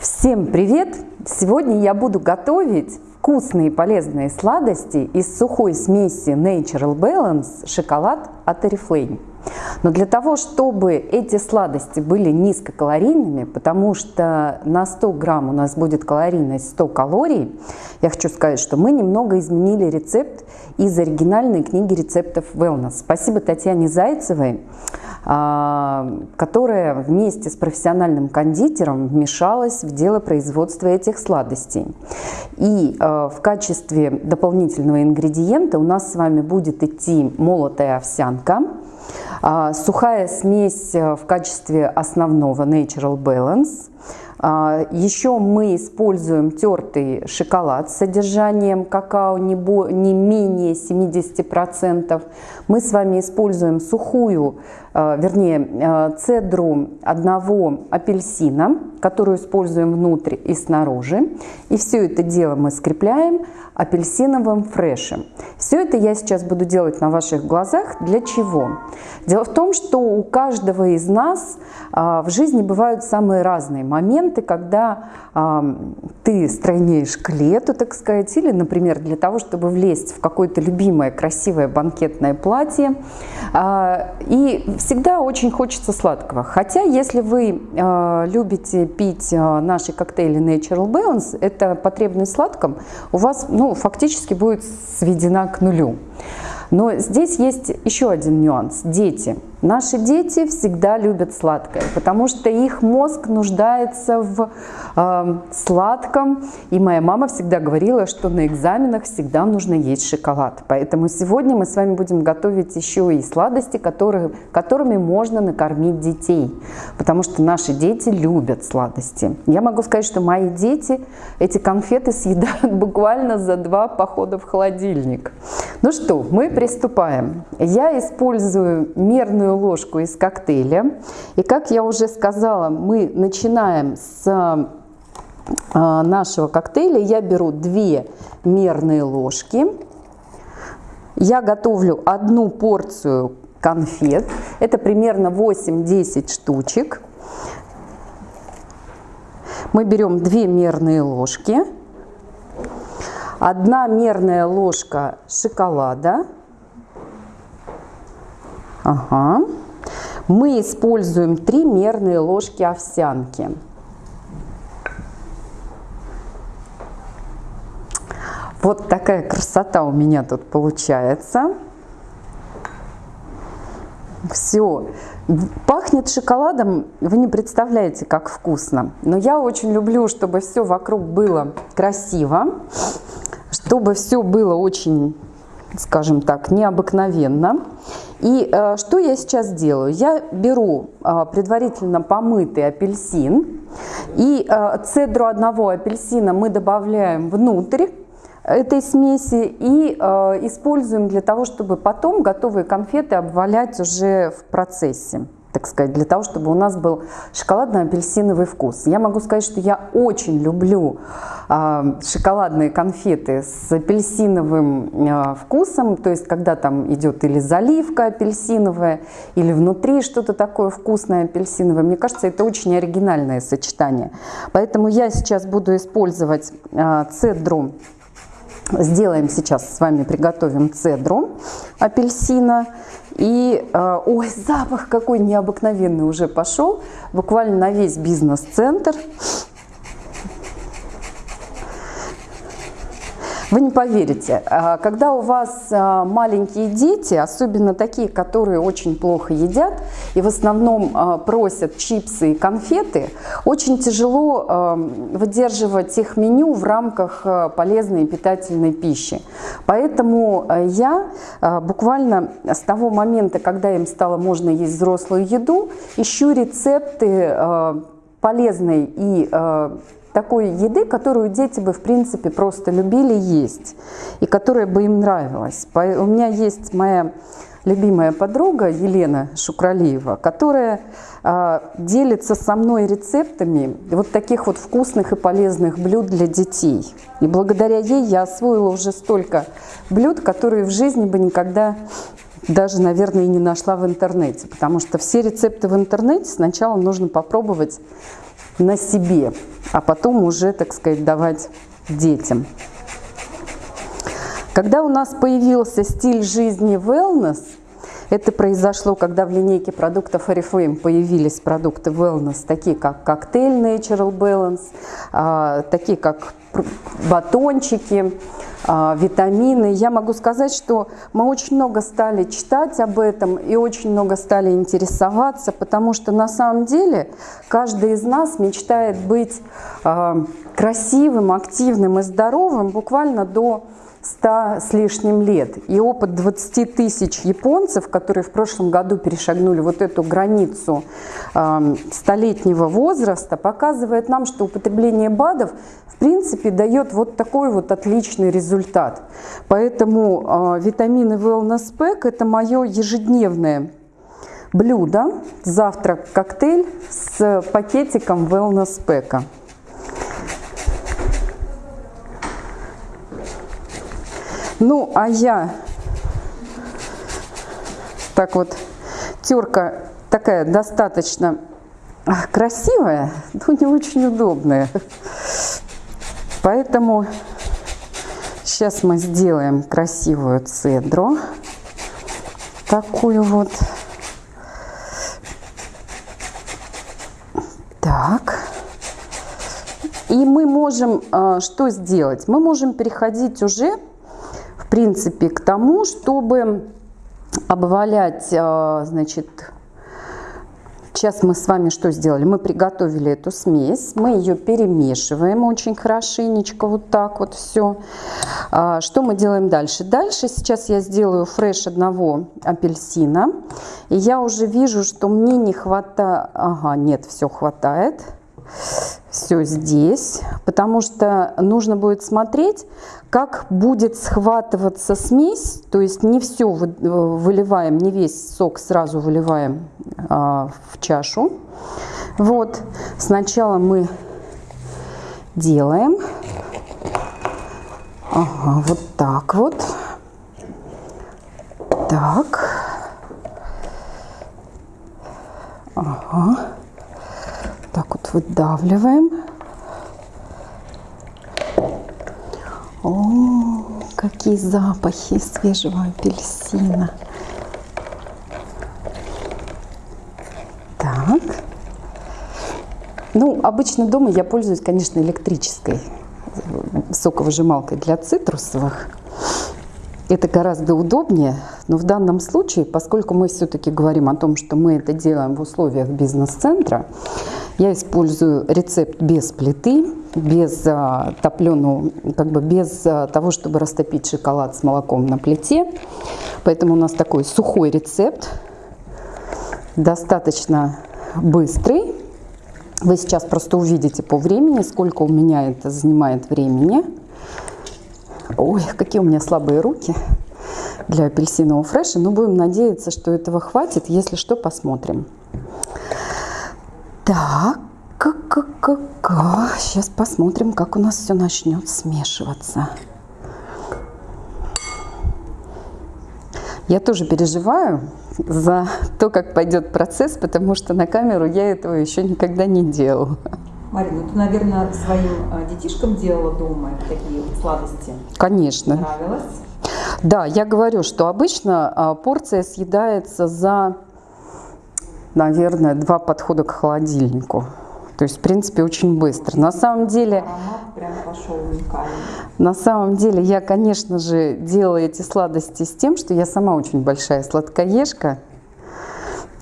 Всем привет! Сегодня я буду готовить вкусные полезные сладости из сухой смеси Natural Balance шоколад от Oriflame. Но для того, чтобы эти сладости были низкокалорийными, потому что на 100 грамм у нас будет калорийность 100 калорий, я хочу сказать, что мы немного изменили рецепт из оригинальной книги рецептов Wellness. Спасибо Татьяне Зайцевой а, которая вместе с профессиональным кондитером вмешалась в дело производства этих сладостей. И а, в качестве дополнительного ингредиента у нас с вами будет идти молотая овсянка, сухая смесь в качестве основного Natural Balance, еще мы используем тертый шоколад с содержанием какао не, не менее 70%. Мы с вами используем сухую Э, вернее, э, цедру одного апельсина, которую используем внутрь и снаружи. И все это дело мы скрепляем апельсиновым фрешем. Все это я сейчас буду делать на ваших глазах. Для чего? Дело в том, что у каждого из нас э, в жизни бывают самые разные моменты, когда ты стройнеешь к лету, так сказать, или, например, для того, чтобы влезть в какое-то любимое красивое банкетное платье. И всегда очень хочется сладкого. Хотя, если вы любите пить наши коктейли Natural Balance, эта потребность сладком у вас ну, фактически будет сведена к нулю. Но здесь есть еще один нюанс. Дети. Наши дети всегда любят сладкое, потому что их мозг нуждается в э, сладком. И моя мама всегда говорила, что на экзаменах всегда нужно есть шоколад. Поэтому сегодня мы с вами будем готовить еще и сладости, которые, которыми можно накормить детей. Потому что наши дети любят сладости. Я могу сказать, что мои дети эти конфеты съедают буквально за два похода в холодильник. Ну что, мы приступаем. Я использую мерную ложку из коктейля. И как я уже сказала, мы начинаем с а, нашего коктейля. Я беру две мерные ложки. Я готовлю одну порцию конфет. Это примерно 8-10 штучек. Мы берем две мерные ложки. Одна мерная ложка шоколада – Ага. Мы используем три мерные ложки овсянки. Вот такая красота у меня тут получается. Все. Пахнет шоколадом, вы не представляете, как вкусно. Но я очень люблю, чтобы все вокруг было красиво, чтобы все было очень, скажем так, необыкновенно. И э, что я сейчас делаю? Я беру э, предварительно помытый апельсин, и э, цедру одного апельсина мы добавляем внутрь этой смеси и э, используем для того, чтобы потом готовые конфеты обвалять уже в процессе так сказать, для того, чтобы у нас был шоколадно-апельсиновый вкус. Я могу сказать, что я очень люблю э, шоколадные конфеты с апельсиновым э, вкусом, то есть когда там идет или заливка апельсиновая, или внутри что-то такое вкусное апельсиновое. Мне кажется, это очень оригинальное сочетание. Поэтому я сейчас буду использовать э, цедру Сделаем сейчас с вами, приготовим цедру апельсина. И, э, ой, запах какой необыкновенный уже пошел, буквально на весь бизнес-центр. Вы не поверите, а, когда у вас а, маленькие дети, особенно такие, которые очень плохо едят и в основном а, просят чипсы и конфеты, очень тяжело выдерживать их меню в рамках полезной и питательной пищи. Поэтому я буквально с того момента, когда им стало можно есть взрослую еду, ищу рецепты полезной и такой еды, которую дети бы, в принципе, просто любили есть, и которая бы им нравилась. У меня есть моя любимая подруга Елена Шукралиева, которая э, делится со мной рецептами вот таких вот вкусных и полезных блюд для детей. И благодаря ей я освоила уже столько блюд, которые в жизни бы никогда даже, наверное, и не нашла в интернете, потому что все рецепты в интернете сначала нужно попробовать на себе. а потом уже, так сказать, давать детям. Когда у нас появился стиль жизни wellness, это произошло, когда в линейке продуктов Oriflame появились продукты wellness, такие как коктейль Natural Balance, а, такие как батончики, а, витамины. Я могу сказать, что мы очень много стали читать об этом и очень много стали интересоваться, потому что на самом деле каждый из нас мечтает быть а, красивым, активным и здоровым буквально до 100 с лишним лет. И опыт 20 тысяч японцев, которые в прошлом году перешагнули вот эту границу э, столетнего возраста, показывает нам, что употребление БАДов в принципе дает вот такой вот отличный результат. Поэтому э, витамины Wellness Pack это мое ежедневное блюдо, завтрак, коктейль с пакетиком Wellness Pack. Ну, а я так вот, терка такая достаточно красивая, но не очень удобная. Поэтому сейчас мы сделаем красивую цедру. Такую вот. Так. И мы можем э, что сделать? Мы можем переходить уже принципе, к тому, чтобы обвалять, э, значит, сейчас мы с вами что сделали? Мы приготовили эту смесь, мы ее перемешиваем очень хорошенечко, вот так вот все. А, что мы делаем дальше? Дальше сейчас я сделаю фреш одного апельсина, и я уже вижу, что мне не хватает, ага, нет, все хватает все здесь, потому что нужно будет смотреть, как будет схватываться смесь, то есть не все выливаем, не весь сок сразу выливаем а, в чашу. Вот, сначала мы делаем, ага, вот так вот, так, ага, выдавливаем. О, какие запахи свежего апельсина. Так. Ну, обычно дома я пользуюсь, конечно, электрической соковыжималкой для цитрусовых. Это гораздо удобнее, но в данном случае, поскольку мы все-таки говорим о том, что мы это делаем в условиях бизнес-центра, я использую рецепт без плиты, без а, топленого, как бы без а, того, чтобы растопить шоколад с молоком на плите. Поэтому у нас такой сухой рецепт, достаточно быстрый. Вы сейчас просто увидите по времени, сколько у меня это занимает времени. Ой, какие у меня слабые руки для апельсинового фреша. Но будем надеяться, что этого хватит. Если что, посмотрим. Так, сейчас посмотрим, как у нас все начнет смешиваться. Я тоже переживаю за то, как пойдет процесс, потому что на камеру я этого еще никогда не делала. Марина, ты, наверное, своим а, детишкам делала дома такие сладости? Конечно. Нравилось? Да, я говорю, что обычно а, порция съедается за наверное, два подхода к холодильнику. То есть, в принципе, очень быстро. На самом деле, на самом деле, я, конечно же, делаю эти сладости с тем, что я сама очень большая сладкоежка.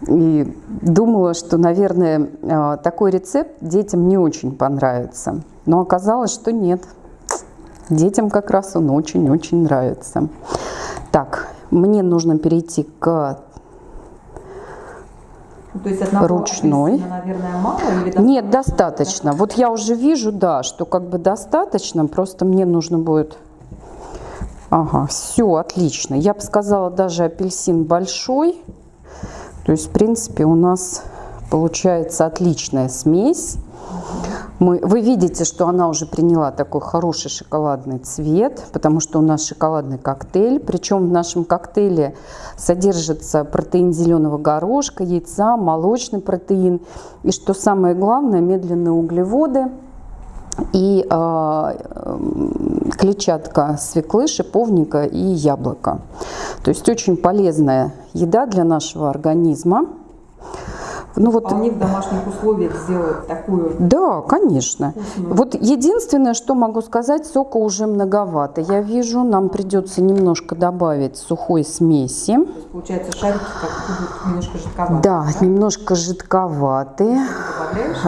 И думала, что, наверное, а, такой рецепт детям не очень понравится. Но оказалось, что нет. Детям как раз он очень-очень нравится. Так, мне нужно перейти к то есть одного ручной. Апельсина, наверное, мало или достаточно? Нет, достаточно. Вот я уже вижу, да, что как бы достаточно, просто мне нужно будет... Ага, все, отлично. Я бы сказала, даже апельсин большой. То есть, в принципе, у нас получается отличная смесь. Мы, вы видите, что она уже приняла такой хороший шоколадный цвет, потому что у нас шоколадный коктейль. Причем в нашем коктейле содержится протеин зеленого горошка, яйца, молочный протеин. И что самое главное, медленные углеводы. и э, клетчатка свеклы, шиповника и яблока. То есть очень полезная еда для нашего организма. Ну, вот, Вполне в домашних условиях сделать такую Да, конечно. Вкусную. Вот единственное, что могу сказать, сока уже многовато. Я вижу, нам придется немножко добавить сухой смеси. То есть, получается, шарики как немножко жидковатые. Да, да? немножко жидковатые.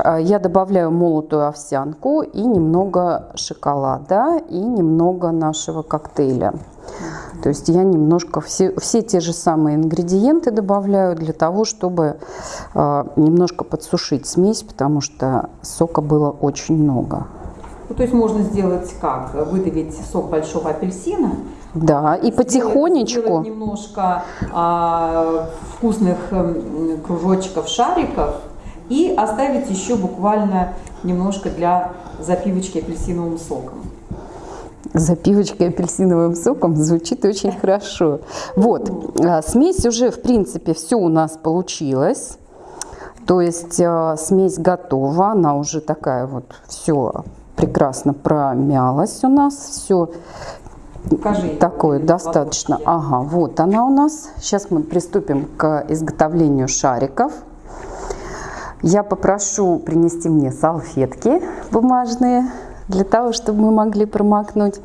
А, я добавляю молотую овсянку и немного шоколада и немного нашего коктейля. То есть я немножко все, все те же самые ингредиенты добавляю для того, чтобы э, немножко подсушить смесь, потому что сока было очень много. Ну, то есть можно сделать как? Выдавить сок большого апельсина, да, и сделать, потихонечку. Сделать немножко а, вкусных кружочков, шариков и оставить еще буквально немножко для запивочки апельсиновым соком запивочкой апельсиновым соком звучит очень хорошо. Вот, а, смесь уже, в принципе, все у нас получилось. То есть а, смесь готова, она уже такая вот, все прекрасно промялась у нас, все Покажи, такое достаточно. Ага, вот она у нас. Сейчас мы приступим к изготовлению шариков. Я попрошу принести мне салфетки бумажные для того, чтобы мы могли промокнуть.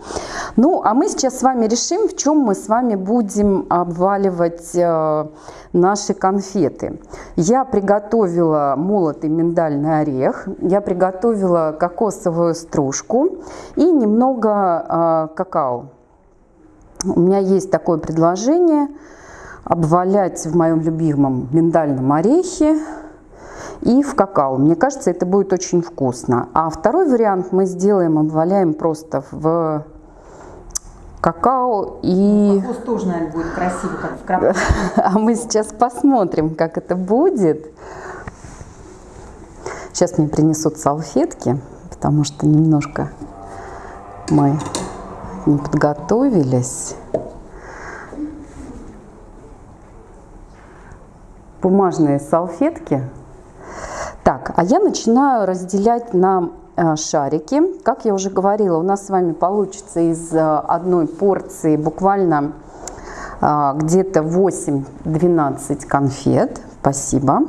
Ну, а мы сейчас с вами решим, в чем мы с вами будем обваливать э, наши конфеты. Я приготовила молотый миндальный орех, я приготовила кокосовую стружку и немного э, какао. У меня есть такое предложение обвалять в моем любимом миндальном орехе и в какао. Мне кажется, это будет очень вкусно. А второй вариант мы сделаем, обваляем просто в какао и... Вкус тоже, наверное, будет красиво, как в крабе. А мы сейчас посмотрим, как это будет. Сейчас мне принесут салфетки, потому что немножко мы не подготовились. Бумажные салфетки так, а я начинаю разделять на э, шарики. Как я уже говорила, у нас с вами получится из э, одной порции буквально э, где-то 8-12 конфет. Спасибо.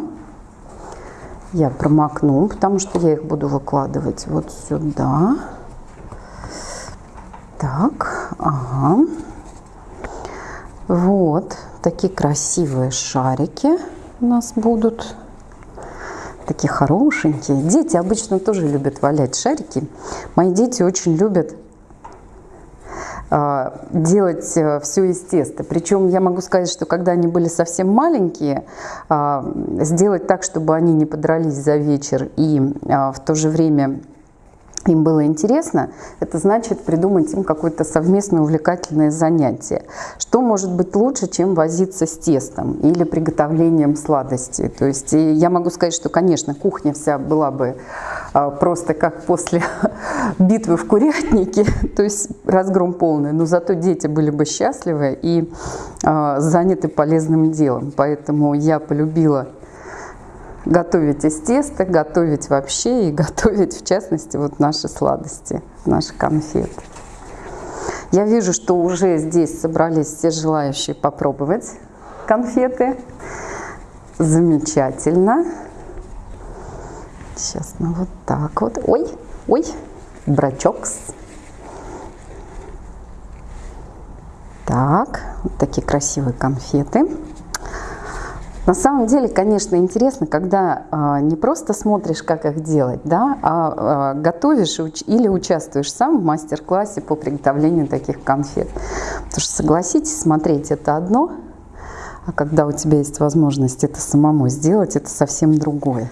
Я промокну, потому что я их буду выкладывать вот сюда. Так, ага. Вот такие красивые шарики у нас будут такие хорошенькие. Дети обычно тоже любят валять шарики. Мои дети очень любят а, делать э, все из теста. Причем я могу сказать, что когда они были совсем маленькие, а, сделать так, чтобы они не подрались за вечер и а, в то же время им было интересно, это значит придумать им какое-то совместное увлекательное занятие. Что может быть лучше, чем возиться с тестом или приготовлением сладости? То есть я могу сказать, что, конечно, кухня вся была бы а, просто как после битвы в курятнике, то есть разгром полный, но зато дети были бы счастливы и а, заняты полезным делом. Поэтому я полюбила готовить из теста, готовить вообще и готовить в частности вот наши сладости, наши конфеты. Я вижу, что уже здесь собрались все желающие попробовать конфеты. Замечательно. Сейчас мы вот так вот. Ой, ой, брачокс. Так, вот такие красивые конфеты. На самом деле, конечно, интересно, когда а, не просто смотришь, как их делать, да, а, а готовишь уч или участвуешь сам в мастер-классе по приготовлению таких конфет. Потому что, согласитесь, смотреть это одно, а когда у тебя есть возможность это самому сделать, это совсем другое.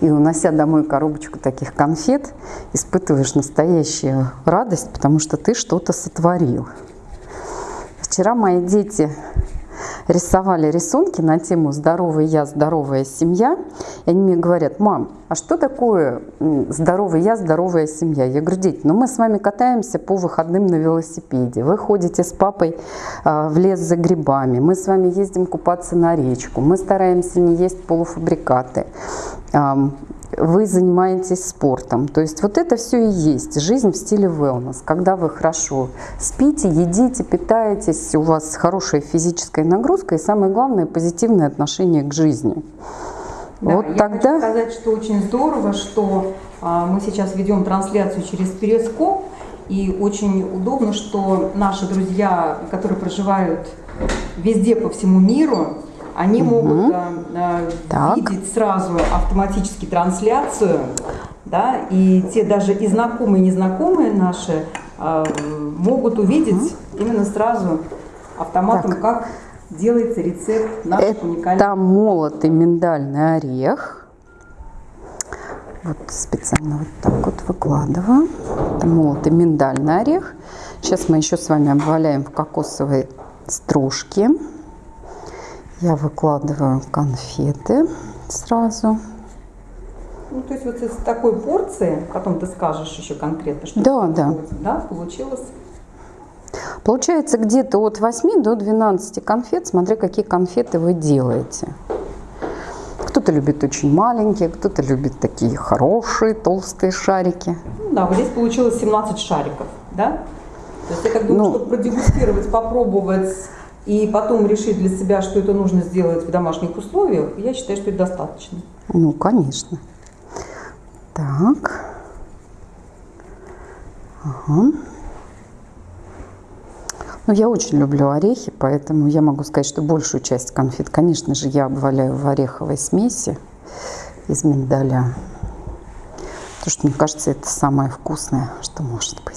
И унося домой коробочку таких конфет, испытываешь настоящую радость, потому что ты что-то сотворил. Вчера мои дети рисовали рисунки на тему «Здоровый я, здоровая семья». И они мне говорят, мам, а что такое здоровый я, здоровая семья? Я говорю, дети, ну мы с вами катаемся по выходным на велосипеде. Вы ходите с папой а, в лес за грибами. Мы с вами ездим купаться на речку. Мы стараемся не есть полуфабрикаты. Вы занимаетесь спортом. То есть вот это все и есть жизнь в стиле wellness, когда вы хорошо спите, едите, питаетесь, у вас хорошая физическая нагрузка и самое главное позитивное отношение к жизни. Да, вот я тогда... хочу сказать, что очень здорово, что а, мы сейчас ведем трансляцию через Перископ, и очень удобно, что наши друзья, которые проживают везде по всему миру, они угу. могут э, э, видеть сразу автоматически трансляцию, да, и те даже и знакомые, и незнакомые наши э, могут увидеть угу. именно сразу автоматом, так. как делается рецепт наших уникальных. Это молотый миндальный орех. Вот специально вот так вот выкладываю. Это молотый миндальный орех. Сейчас мы еще с вами обваляем в кокосовой стружке. Я выкладываю конфеты сразу. Ну, то есть вот из такой порции, потом ты скажешь еще конкретно, что да, да. да, получилось. Получается где-то от 8 до 12 конфет, смотря какие конфеты вы делаете. Кто-то любит очень маленькие, кто-то любит такие хорошие, толстые шарики. Ну, да, вот здесь получилось 17 шариков, да? То есть я так думаю, ну, чтобы продегустировать, попробовать и потом решить для себя, что это нужно сделать в домашних условиях, я считаю, что это достаточно. Ну, конечно. Так. Ага. Ну, я очень люблю орехи, поэтому я могу сказать, что большую часть конфет, конечно же, я обваляю в ореховой смеси из миндаля. Потому что, мне кажется, это самое вкусное, что может быть.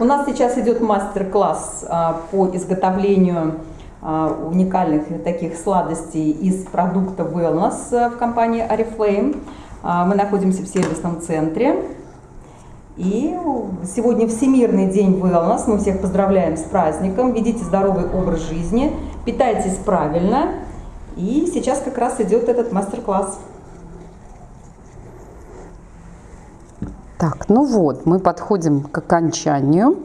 У нас сейчас идет мастер-класс а, по изготовлению а, уникальных таких сладостей из продукта Wellness а, в компании Oriflame. Мы находимся в сервисном центре. И сегодня Всемирный день Wellness. Мы всех поздравляем с праздником. Ведите здоровый образ жизни, питайтесь правильно. И сейчас как раз идет этот мастер-класс. Так, ну вот, мы подходим к окончанию,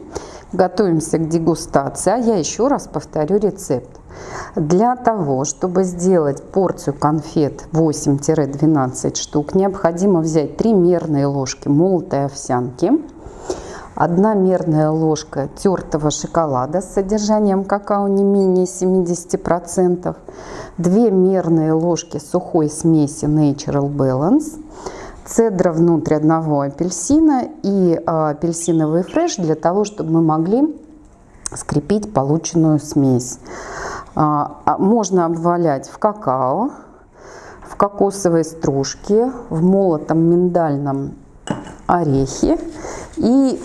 готовимся к дегустации. А я еще раз повторю рецепт. Для того, чтобы сделать порцию конфет 8-12 штук, необходимо взять 3 мерные ложки молотой овсянки, 1 мерная ложка тертого шоколада с содержанием какао не менее 70%, 2 мерные ложки сухой смеси Natural Balance, цедра внутрь одного апельсина и а, апельсиновый фреш для того, чтобы мы могли скрепить полученную смесь. А, а, можно обвалять в какао, в кокосовой стружке, в молотом миндальном орехе. И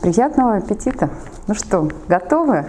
приятного аппетита! Ну что, готовы?